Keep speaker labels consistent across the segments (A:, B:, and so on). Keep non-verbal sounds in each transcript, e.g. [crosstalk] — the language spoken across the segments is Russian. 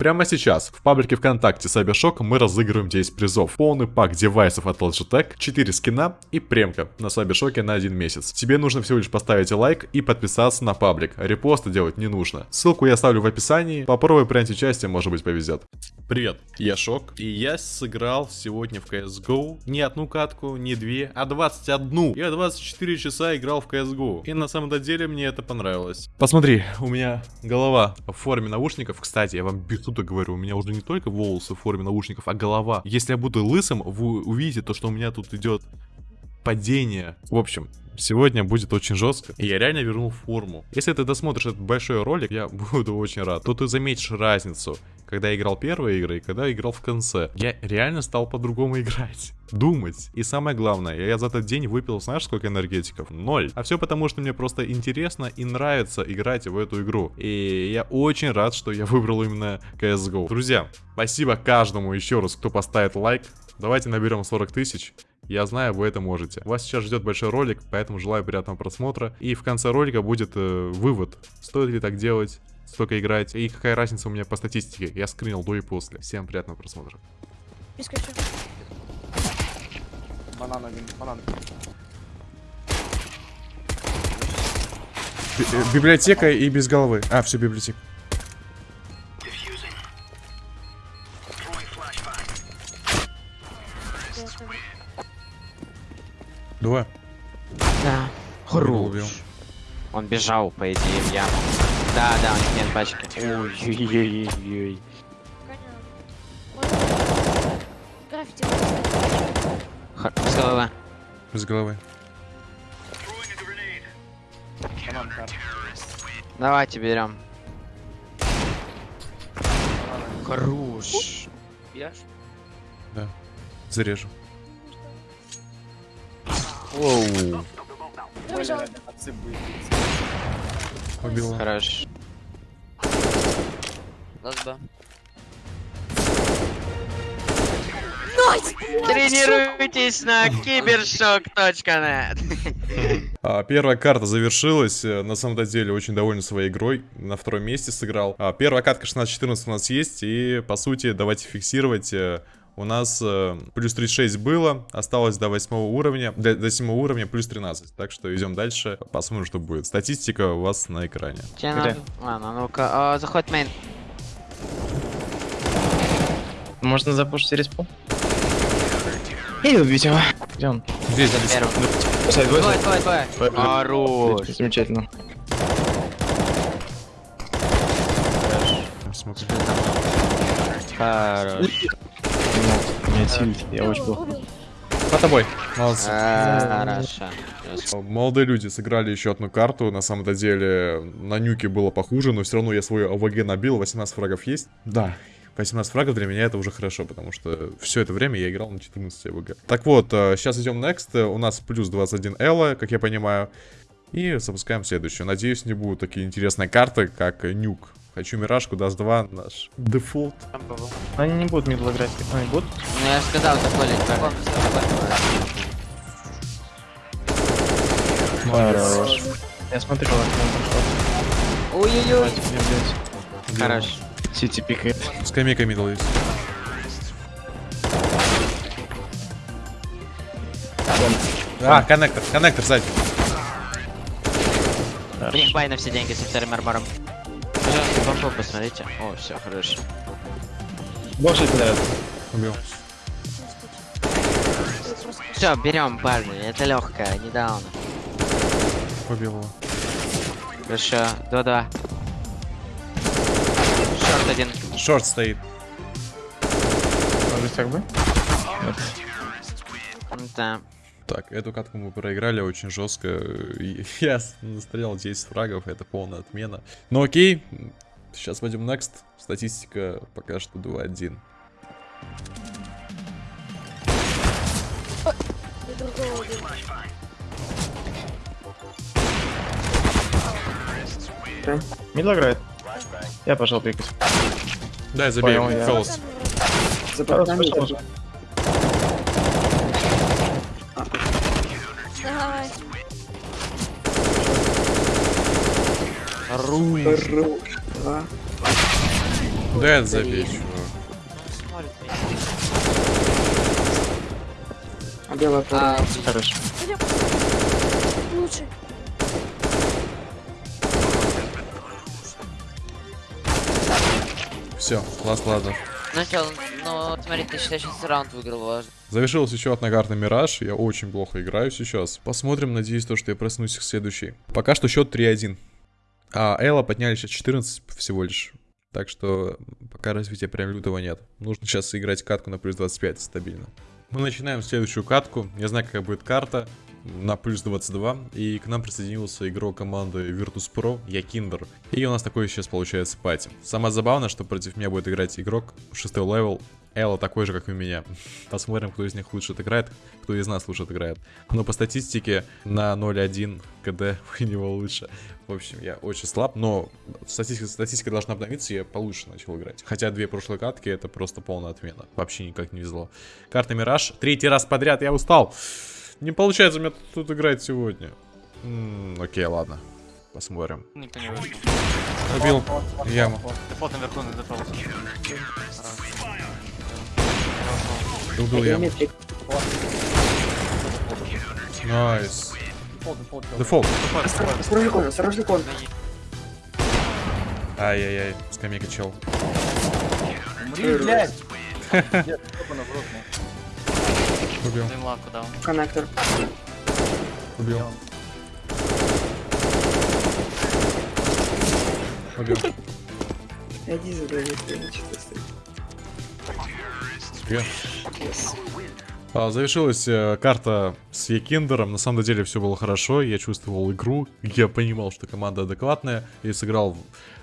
A: Прямо сейчас в паблике ВКонтакте Cybershock мы разыгрываем 10 призов. Полный пак девайсов от Logitech, 4 скина и премка на Cybershock на один месяц. Тебе нужно всего лишь поставить лайк и подписаться на паблик. Репосты делать не нужно. Ссылку я оставлю в описании. Попробуй принять участие, может быть повезет. Привет, я Шок, и я сыграл сегодня в CSGO не одну катку, не две, а 21. Я 24 часа играл в CSGO, и на самом деле мне это понравилось. Посмотри, у меня голова в форме наушников, кстати, я вам без тут говорю, у меня уже не только волосы в форме наушников, а голова. Если я буду лысым, вы увидите то, что у меня тут идет падение. В общем, сегодня будет очень жестко. И я реально вернул форму. Если ты досмотришь этот большой ролик, я [laughs] буду очень рад. То ты заметишь разницу, когда я играл первые игры и когда я играл в конце. Я реально стал по-другому [laughs] играть. Думать. И самое главное, я за этот день выпил, знаешь, сколько энергетиков? Ноль. А все потому, что мне просто интересно и нравится играть в эту игру. И я очень рад, что я выбрал именно CSGO. Друзья, спасибо каждому еще раз, кто поставит лайк. Давайте наберем 40 тысяч. Я знаю, вы это можете. Вас сейчас ждет большой ролик, поэтому желаю приятного просмотра. И в конце ролика будет э, вывод, стоит ли так делать, столько играть, и какая разница у меня по статистике. Я скринил до и после. Всем приятного просмотра.
B: Банан один, банан.
C: Э, библиотека и без головы. А, все, библиотека. Два.
D: Да.
C: Убил.
D: Он бежал, по идее, в яму. Да, да, у них нет пачки. Ой-ой-ой-ой.
E: Граффити.
D: С головы.
C: Без головы.
D: Давайте берем. Хорош.
C: Да. Зарежу.
D: Оу.
B: Будет.
C: Убил.
D: Хорош.
E: Nice!
D: Тренируйтесь на cybershoke.net.
A: А, первая карта завершилась. э, На самом деле очень доволен своей игрой. На втором месте сыграл. А, первая катка 16-14 у нас есть. И по сути давайте фиксировать. У нас э, плюс 36 было, осталось до 8 уровня, до, до 7 уровня плюс 13. Так что идем дальше, посмотрим, что будет. Статистика у вас на экране.
D: Тебе надо... Ладно, ну-ка, а, заход мейн.
F: Можно запушить респу? И убить его. Он?
C: Здесь, здесь.
D: Двое, двое, двое.
F: Двое.
D: Хорош.
F: Замечательно.
D: Хорош.
F: Не осилить, я очень плохо.
A: По тобой. Молодцы.
D: Хорошо.
A: Молодые люди сыграли еще одну карту. На самом-то деле на нюке было похуже, но все равно я свою АВГ набил. 18 фрагов есть. Да, 18 фрагов для меня это уже хорошо, потому что все это время я играл на 14 АВГ. Так вот, сейчас идем next. Э, У нас плюс 21 Элла, как я понимаю. И запускаем следующую. Надеюсь, не будут такие интересные карты, как нюк. Хочу миражку, даст 2, наш дефолт.
F: Они не будут middle играть. Они будут?
D: Ну я же сказал, заходить.
F: Хорош. Я смотрю, как он пошел.
D: Ой-ой-ой. Хорош.
F: CT пикает.
C: Скамейка middle есть.
A: А, коннектор, коннектор сзади.
D: У них buy на все деньги со вторым армором. Пожалуйста, бомбу посмотрите. О, все, хорошо.
F: Больше кидают.
C: Убил.
D: Все, берем, парни, это легкая, не даун.
C: Убил его.
D: Хорошо, 2-2. Шорт один.
A: Шорт стоит.
F: Может так бы?
D: Да.
A: Так, эту катку мы проиграли очень жестко. [laughs] Я настрелял 10 фрагов, это полная отмена. Ну окей, сейчас пойдем next. Статистика пока что 2-1.
E: И другого убил.
F: Мидл играет. Я пошел пикать.
A: Да, забей,
F: Понял, я.
A: Фелос.
B: Да это забей, чувак.
G: Смотрит меня.
H: А белая
G: А,
H: пора. Хорош.
E: Лучше.
B: Все, класс, ладно.
G: Ну чё, ну смотри, ты считаешь, сейчас раунд выиграл важно.
A: Завершилась еще одна карта Мираж. Я очень плохо играю сейчас. Посмотрим, надеюсь, то, что я проснусь к следующей. Пока что счет 3-1. А ELO подняли сейчас 14 всего лишь. Так что пока развития прям лютого нет. Нужно сейчас играть катку на плюс 25 стабильно. Мы начинаем следующую катку. Я знаю, какая будет карта. На плюс 22. И к нам присоединился игрок команды Virtus Pro, YEKINDAR. И у нас такой сейчас получается party. Самое забавное, что против меня будет играть игрок 6 level. ELO такой же, как и у меня. [laughs] Посмотрим, кто из них лучше отыграет, кто из нас лучше отыграет. Но по статистике на 0.1 КД [laughs] у него лучше. В общем, я очень слаб, но статистика, статистика должна обновиться, и я получше начал играть. Хотя две прошлые катки это просто полная отмена. Вообще никак не везло. Карта Мираж. Третий раз подряд, я устал. Не получается у меня тут играть сегодня. М, окей, ладно. Посмотрим.
I: Никто не.
B: Убил яму.
I: Дефолт наверху на дефолт.
B: Убил яму. Nice.
I: Дефолт.
H: Осторожный кон, осторожный кон.
B: Ай-яй-яй, скамейка чел.
I: Блядь!
B: Убил.
H: Коннектор.
B: убил. Убил.
H: Иди за дверью, что стоит.
B: Убил. А, завершилась э, карта с Якиндером. На самом деле все было хорошо. Я чувствовал игру. Я понимал, что команда адекватная. И сыграл в,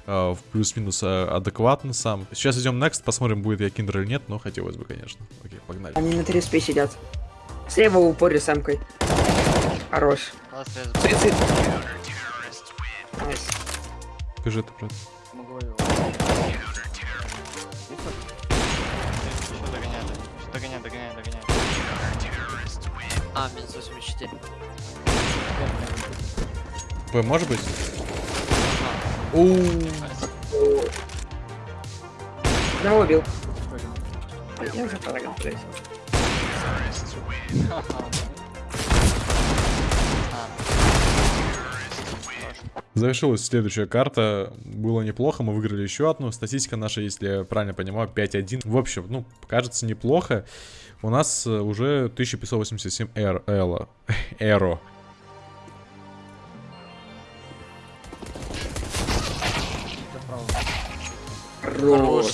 B: э, в плюс-минус э, адекватно сам. Сейчас идем next, посмотрим, будет Якиндер или нет. Но хотелось бы, конечно. Окей, погнали.
H: Они на 3 спи сидят. Слева в упоре с эмкой. Хорош. Nice.
B: Скажи это, брат.
G: А, минус 84.
B: П, может быть?
H: Одного убил. Я уже блядь.
A: Завершилась следующая карта. Было неплохо, мы выиграли еще одну. Статистика наша, если я правильно понимаю, 5-1. В общем, ну, кажется, неплохо. У нас э, уже 1587 эр, эла, [laughs] эро.
G: Хорош.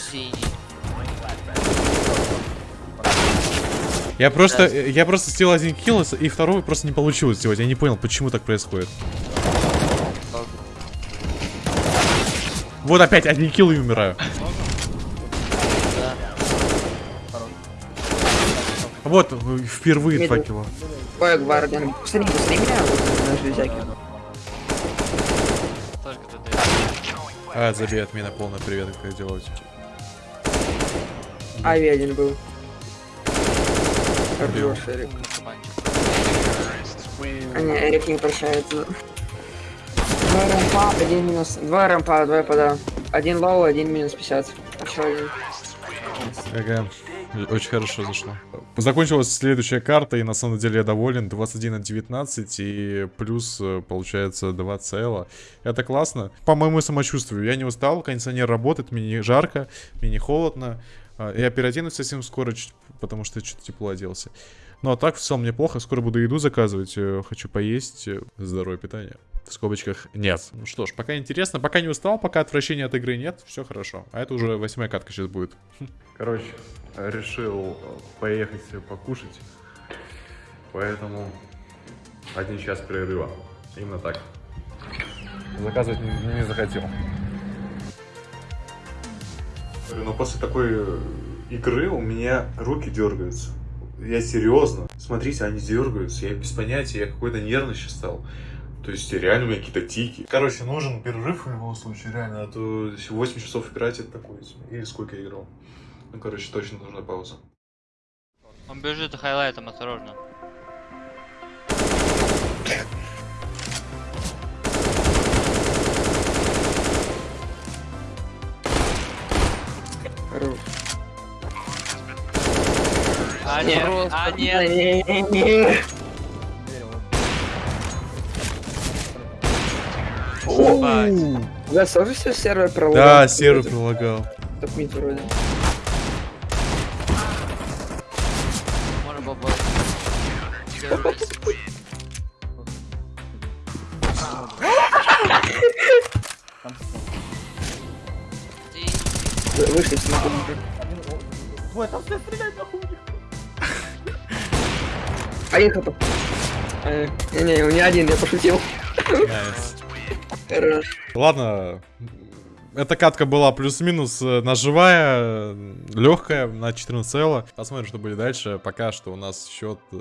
A: Я просто, я просто сделал один килл, и второй просто не получилось сделать. Я не понял, почему так происходит. Вот опять один килл и умираю. Вот, э, впервые два килла.
H: Ой, гвардиан. Посмотри, посмотри меня, вот на железяке.
I: Только ТД.
A: А, забей от меня полный привет, как делать.
H: Ави один был. Хорош, Эрик. А не, Эрик не прощается. Два рампа, один минус. Два рампа, два пода. Один low, один минус 50. Еще один.
A: Ага, очень хорошо зашло. Закончилась следующая карта, и на самом деле я доволен. 21 от 19, и плюс э, получается 2 цела. Это классно. По моему самочувствию, я не устал, кондиционер работает, мне не жарко, мне не холодно. А, Я переоденусь совсем скоро, чуть- потому что что-то тепло оделся. Ну а так в целом неплохо, скоро буду еду заказывать, э, хочу поесть, э, здоровое питание. В скобочках нет. Ну что ж, пока интересно, пока не устал, пока отвращения от игры нет, все хорошо. А это уже восьмая катка сейчас будет. Короче, решил поехать покушать, поэтому один час перерыва. Именно так. Заказывать не, не захотел. Но после такой э, игры у меня руки дергаются. Я серьезно. Смотрите, они дергаются. Я без понятия, я какой-то нервный сейчас стал. То есть реально у меня какие-то тики. Короче, нужен перерыв в любом случае, реально. А то 8 часов играть это такое. Или сколько я играл. Ну, короче, точно нужна пауза.
I: Он бежит хайлайтом, осторожно.
H: Хорош.
D: А нет, а нет. Ебать.
H: У тоже все сервер проложил?
A: Да, сервер прилагал.
H: Топ мид вроде. Хп. Э, Не-не, у меня один, я пошутил. Хорош.
A: Ладно, эта катка была плюс-минус э, ножевая, легкая, на 14 элла. Посмотрим, что будет дальше. Пока что у нас счет э,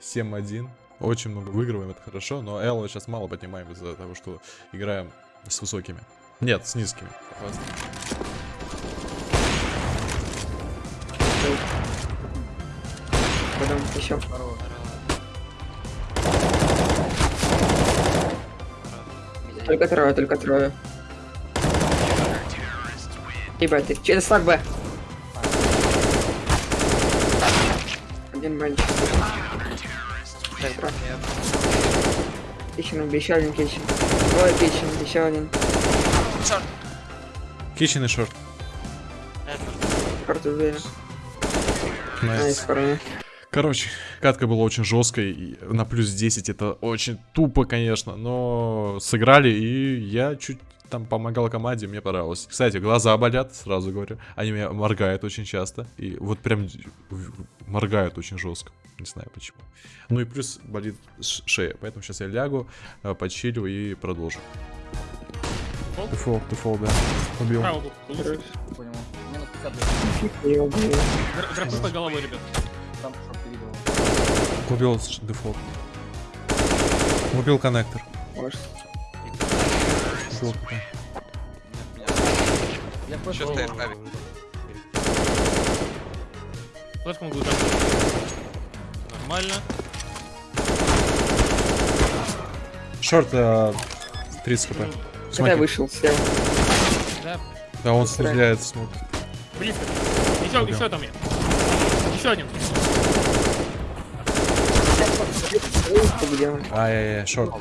A: 7-1. Очень много выигрываем, это хорошо, но элла сейчас мало поднимаем из-за того, что играем с высокими. Нет, с низкими.
H: Потом еще. Только трое, только трое. Ебать, ты через слаг Б. Один бенч. Кичен убил, еще один кичен. Двое кичен, еще один.
A: Кичен и шорт.
H: Карту убили. Nice,
A: nice.
H: парни.
A: Короче, катка была очень жесткой. На плюс 10 это очень тупо, конечно. Но сыграли, и я чуть там помогал команде, мне понравилось. Кстати, глаза болят, сразу говорю. Они меня моргают очень часто. И вот прям моргают очень жестко. Не знаю почему. Ну и плюс болит шея. Поэтому сейчас я лягу, э, почилю и продолжу. Дефол, дефол, да. Убил.
B: Минус 50 лет.
H: Я убил.
J: Др- Дропы по головой, ребят.
A: Убил дефолт. Убил коннектор.
H: Может.
A: Убил коннектор.
B: Я
K: Что стоит авик?
J: Флешку могу. Нормально.
A: Шорт э, 30 хп.
H: Когда я
A: Смотри.
H: вышел, сел.
J: Да,
A: Да, он стреляет в смог.
J: близко. Еще, еще там я. Еще один.
H: Ты где он?
A: Ай-яй-яй, шорт.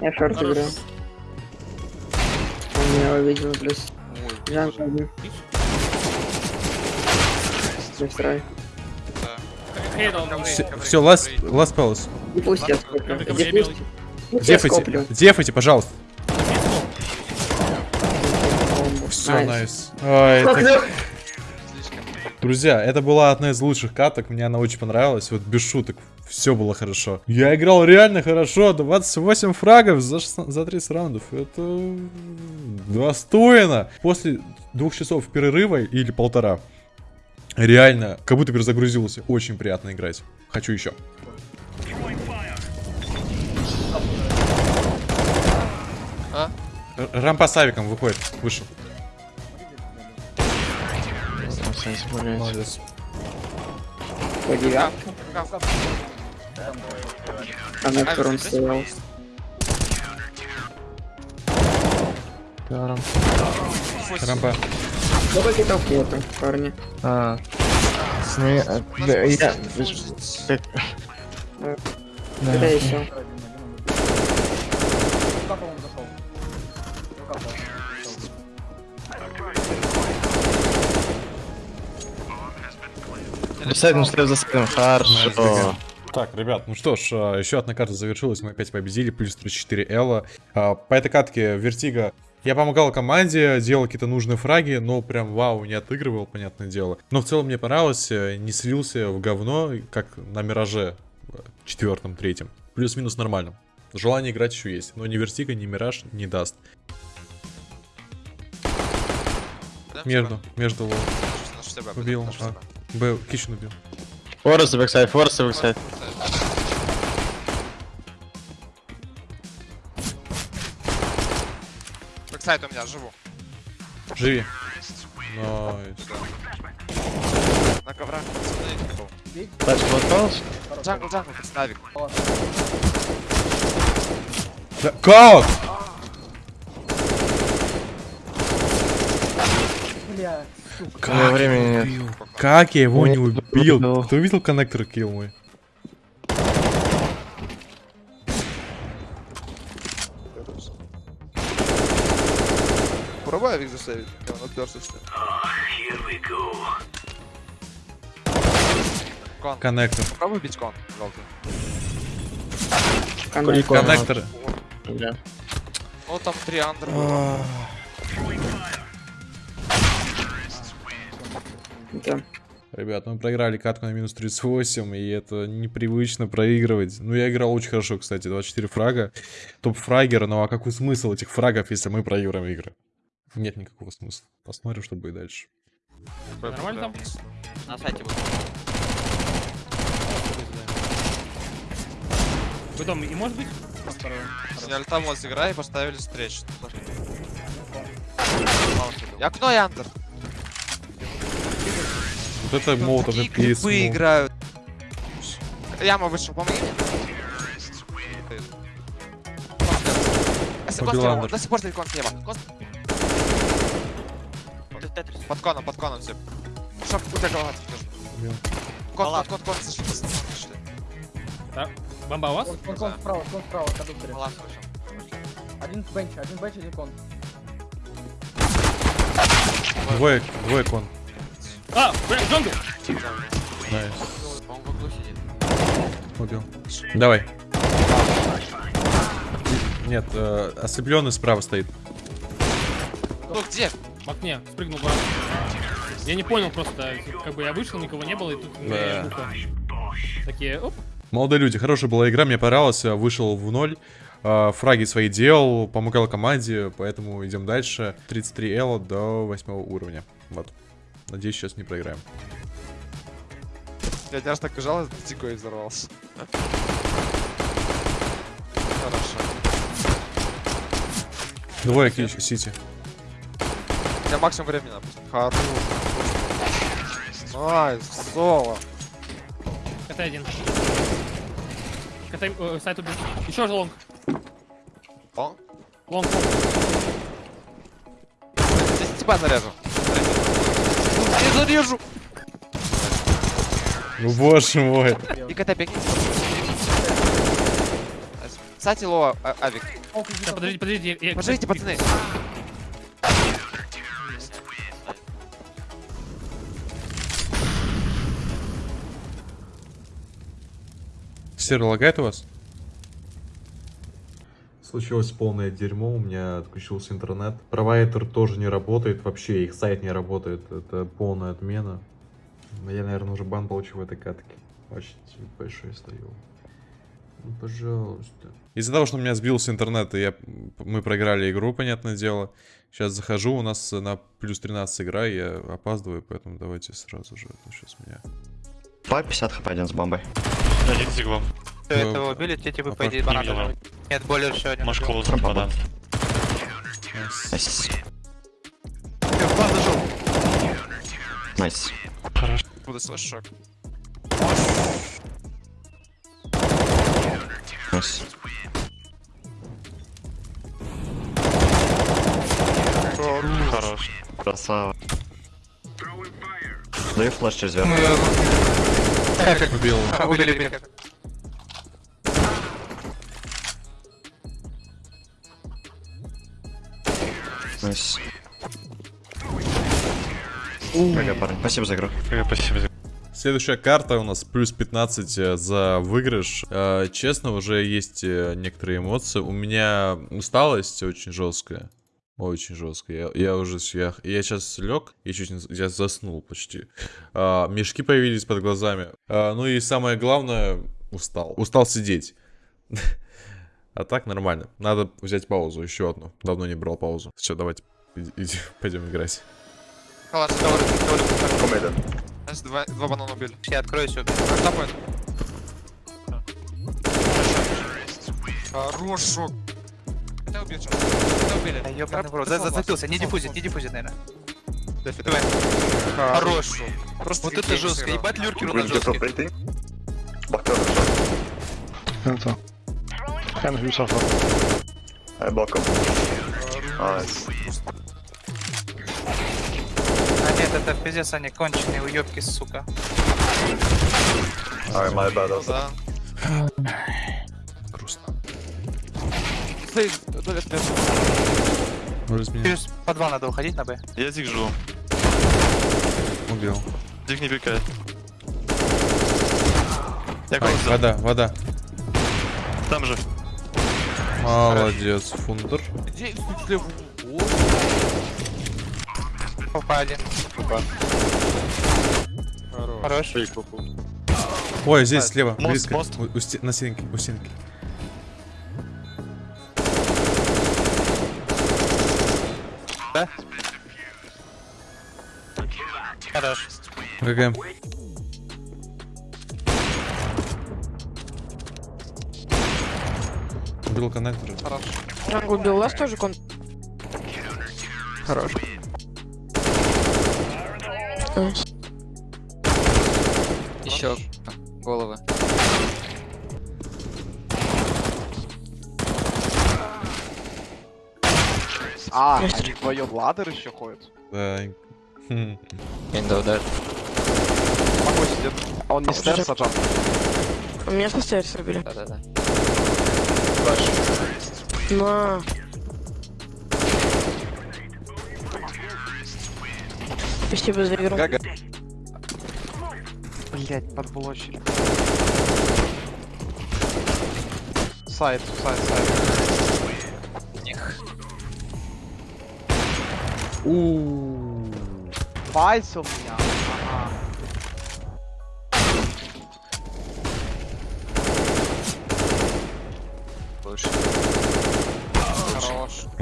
H: Я шорт играю. Он меня увидел, плюс. Джанг один.
J: Там.
A: Все, last, last palace.
H: И пусть я скоплю. Я
A: Дефайте, дефайте, пожалуйста. Все, Nice. Ой, Друзья, это была одна из лучших каток, мне она очень понравилась, вот без шуток, все было хорошо. Я играл реально хорошо, 28 фрагов за, 16 за 30 раундов, это достойно. После двух часов перерыва или полтора, реально, как будто перезагрузился, очень приятно играть. Хочу еще.
K: А?
A: Рампа с авиком выходит, вышел. Молодец.
H: По девятке. А на втором стоял.
A: Рампа.
H: Ну какие-то фото, парни.
F: А, сны- э, да, я... Да.
H: Когда еще?
F: Сайдом стрел за сайдом, хорошо.
A: Так, ребят, ну что ж, а, еще одна карта завершилась, мы опять победили, плюс 34 Элла. А, По этой катке Вертиго я помогал команде, делал какие-то нужные фраги, но прям вау, не отыгрывал, понятное дело. Но в целом мне понравилось, э, не слился в говно, как на Мираже четвертом, третьем. Плюс-минус нормально. Желание играть еще есть, но ни Вертиго, ни Мираж не даст. Между, между low. Убил. А, B, kitchen убил.
F: Force backsite, force backsite.
K: Бэксайд у меня, живу.
A: Живи. Найс.
K: На коврах. Смотри,
F: Тачка осталась?
K: Джангл, джангл, представик.
A: Да, как?
B: Бля, сука.
A: Как
F: времени
A: его
F: нет.
A: убил? Как я его не убил?
F: убил.
A: Кто видел коннектор килл мой?
L: Пробуй авик заставить. Я он отперся, что ли. Кон.
A: Коннектор.
L: Пробуй бить кон.
H: Коннектор.
L: Ну там три андер
H: Да.
A: Ребят, мы проиграли катку на минус 38, и это непривычно проигрывать. Ну, я играл очень хорошо, кстати, 24 фрага. Топ-фрагер, ну а какой смысл этих фрагов, если мы проиграем игры? Нет никакого смысла. Посмотрим, что будет дальше.
J: Нормально там?
D: На сайте будет.
J: Потом и может быть?
L: Сняли там вот игра и поставили встречу. И окно и.
A: Вот это молотов
L: Такие
A: и
L: клипы играют. Яма вышел, помоги мне. До сих пор кон слева. Под коном, под коном все. Шоп, у тебя голова
A: Убил.
L: Кон, кон, кон, кон, сошли, сошли.
J: Бомба у вас?
B: Кон, кон, кон справа, кон справа, кондукторе.
L: Баланс вышел.
B: Один бенч, один бенч, один кон.
A: Двое, двое кон.
J: А, блин, jungle!
A: Nice.
D: Он в углу сидит.
A: Убил. Давай. Нет, э, ослепленный справа стоит.
L: Ну где?
J: В окне, спрыгнул в. Я не понял просто, как бы я вышел, никого не было, и тут
A: Да.
J: Такие, оп,
A: Молодые люди, хорошая была игра, мне понравилось, я вышел в ноль. э, Фраги свои делал, помогал команде, поэтому идем дальше. 33 эло до 8 уровня. Вот. Надеюсь, сейчас не проиграем.
L: Я раз так бежал, дико и взорвался. Хорошо.
A: Двое кич, сити.
L: У меня максимум времени надо. Хорош. Найс, соло.
J: катай один. Катай, э, сайт убил. Еще же лонг.
L: О,
J: Лонг.
L: здесь тебя заряжу. Не зарежу.
A: Ну боже мой.
L: И КТ бегни. Кстати, лоа, а- авик.
J: Сейчас, подождите, подождите. я- я-
L: Пожалуйте, пацаны.
A: Серый лагает у вас? Случилось полное дерьмо, у меня отключился интернет. Провайдер тоже не работает, вообще их сайт не работает. Это полная отмена. Я, наверное, уже бан получил в этой катке. Очень большой стою. Ну, пожалуйста. Из-за того, что у меня сбился интернет, и я, мы проиграли игру, понятное дело. Сейчас захожу, у нас на плюс 13 игра, я опаздываю, поэтому давайте сразу же. Сейчас меня...
F: По 50 хп один с бомбой.
K: Один с иглом.
A: Ну,
K: Этого убили, те типа
A: а
K: по идее
A: так
K: банан
A: не
K: должен быть. Нет, более еще один. Может, клоус
F: Трампа
K: банан.
F: Найс.
L: Бан зашел.
F: Найс.
L: Буду слышать шок.
F: Найс.
K: Хорош.
F: Красава. Даю flash через верх.
A: Убил.
K: Убили, убили.
F: Nice. GG, парень. Спасибо за игру.
K: Спасибо.
A: Следующая карта у нас плюс 15 э, за выигрыш. Э, Честно, уже есть э, некоторые эмоции. У меня усталость очень жесткая. Очень жесткая. Я, я уже я, я сейчас лег и чуть не, я заснул почти. А, мешки появились под глазами. А, ну и самое главное, устал. Устал сидеть. [laughs] А так нормально. Надо взять паузу, еще одну. Давно не брал паузу. Все, давайте иди- [laughs] иди- пойдем играть.
L: Халас, говорю, говорю. Знаешь, два, два банана убили.
K: Я открою все.
L: Тапай. Хорош, шок. Это убил? Это убили.
K: Ёбаный в рот. За- Зацепился. Не дефузит, не дефузит, наверное.
L: Дефи,
K: Давай.
L: Хорош.
K: Хорош.
L: Просто
K: Вот это
L: game
K: жестко.
L: сыграл.
K: Ебать lurker у нас жесткий. Сайт это пиздец, они конченые уёбки, сука.
M: Alright, my bad.
N: Да.
A: Грустно. Может, меня
K: Через по два надо уходить на Б.
N: Я зиг жду.
A: убил.
N: Зиг не пикает. Я
A: Ай, вода, вода.
N: Там же.
A: Молодец, фундер.
K: Попа один. Хорош.
A: Ой, здесь слева,
N: Мост,
A: близко.
N: мост.
A: У- у на стенке, у стенки.
K: Хорош.
A: GG. Убил connector.
O: Jungle убил, у вас тоже con... Хорош.
P: Еще головы.
K: А, они вдвоем ладер еще ходят.
A: Да.
P: Window dead.
K: Могу сидит. А он не стер саджал.
O: У меня со стейрс убили.
P: Да-да-да.
O: На. Спасибо за игру.
K: Гага. Блять, подблочили. Сайт, сайт, сайт. Вайс у меня.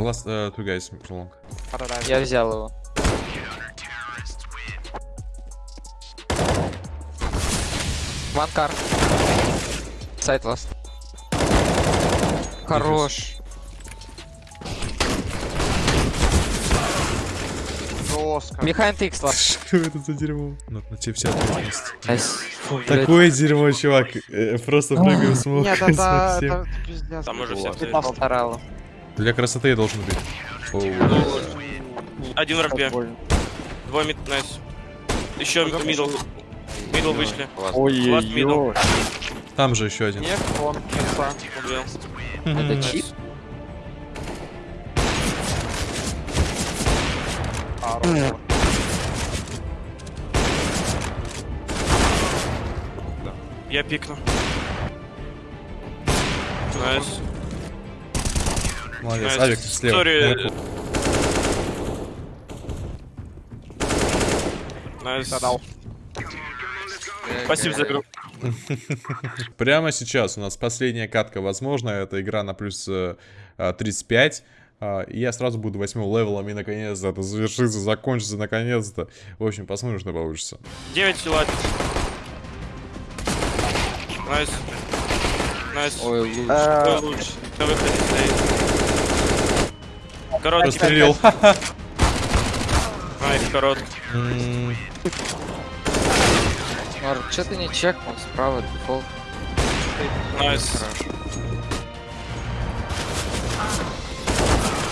A: Last uh, two guys long.
P: Я взял его. One car. Сайт ласт. Хорош.
K: Жестко. [laughs]
A: Что
K: Behind
A: это за дерьмо? Ну, на тебе вся ответственность.
P: Блядь.
A: Такое дерьмо, чувак. Э, Просто прыгаю в смог.
K: Нет, это.
N: Там уже все.
K: Ты постарал.
A: Для красоты я должен быть. Оу.
N: Один в.
K: Больно.
N: Двое мид, найс. Еще мидл. Мидл вышли.
K: Ой,
N: Last middle.
A: Там же еще один.
K: Нет, он.
N: Убил.
P: Это чип?
K: Хорош.
N: Я пикну. Nice.
A: Молодец.
N: Nice.
A: Авик слева. Наверху.
N: Nice.
K: Задал.
N: Спасибо за игру. [laughs]
A: Прямо сейчас у нас последняя катка, возможно, это игра на плюс э, а, 35. а, И я сразу буду восьмым левелом, и наконец-то это завершится, закончится наконец-то. В общем, посмотрим, что получится.
N: 9 силат. Найс. Найс.
P: Ой, лучше.
N: Кто лучше? Короткий.
A: Прострелил.
N: Найс, короткий.
A: М,
P: Марк, что ты не чекнул? Справа дефолт.
N: Найс.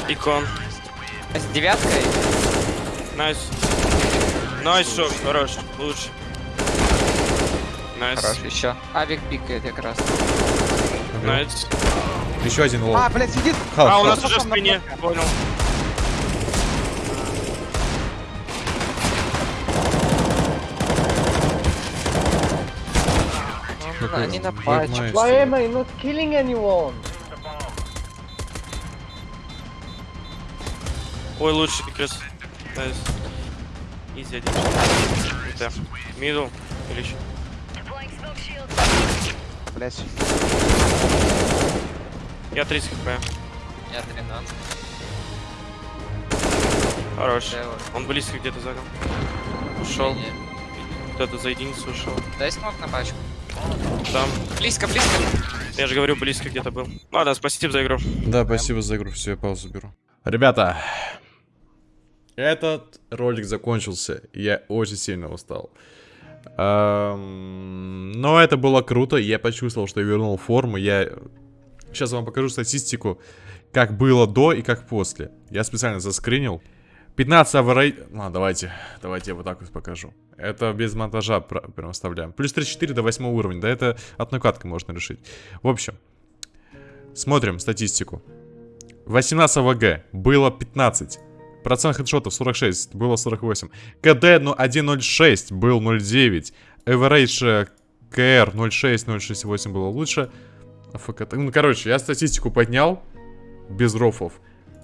N: Икон.
P: С девяткой?
N: Найс. Найс, шок, хорош. Лучше. Найс.
P: Хорош, еще. Авик пикает как раз.
N: Найс.
A: Еще один лол.
K: А, блядь, сидит.
A: Халк,
N: А, у нас уже в спине. Понял.
P: Ну, они на
A: Black
P: патче.
A: Master.
B: Why am I not killing anyone?
N: Ой, лучше как раз. Nice. Easy один. Это. Middle. Или еще.
K: Блядь.
N: Я 30 HP.
P: Я 13.
N: Хорош.
P: Дэва.
N: Он близко где-то занял. Ушел. Кто-то за единицу ушел.
P: Дай smoke на пачку.
N: Там.
P: Близко, близко.
N: Я же говорю, близко где-то был. Ладно, спасибо за игру.
A: Да, спасибо за игру. Все, я паузу беру. Ребята, этот ролик закончился. Я очень сильно устал. Эм, Но это было круто. Я почувствовал, что я вернул форму. Я сейчас вам покажу статистику, как было до и как после. Я специально заскринил. 15 аварей... А, давайте, давайте я вот так вот покажу. Это без монтажа пр- прям оставляем. Плюс 34 до 8 уровня, да это одной каткой можно решить. В общем, смотрим статистику. 18 AVG было 15. Процент хедшотов 46, было 48. KD ну, 1.06 был 0.9. Average KR 0.6, 0.68 было лучше. АФК... Ну, короче, я статистику поднял без рофов.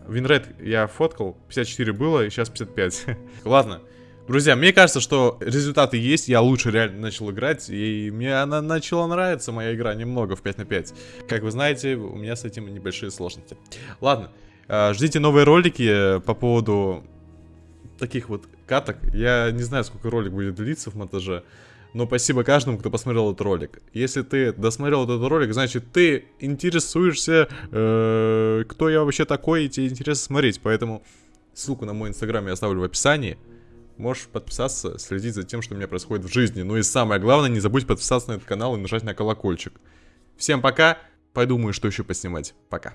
A: Winrate я фоткал, 54 было, и сейчас 55. [laughs] Ладно. Друзья, мне кажется, что результаты есть, я лучше реально начал играть, и мне она начала нравиться, моя игра, немного, в 5 на 5. Как вы знаете, у меня с этим небольшие сложности. Ладно, э, ждите новые ролики э, по поводу таких вот каток. Я не знаю, сколько ролик будет длиться в монтаже, но спасибо каждому, кто посмотрел этот ролик. Если ты досмотрел этот ролик, значит ты интересуешься, э, кто я вообще такой, и тебе интересно смотреть. Поэтому ссылку на мой инстаграм я оставлю в описании. Можешь подписаться, следить за тем, что у меня происходит в жизни. Ну и самое главное, не забудь подписаться на этот канал и нажать на колокольчик. Всем пока, подумаю, что еще поснимать. Пока.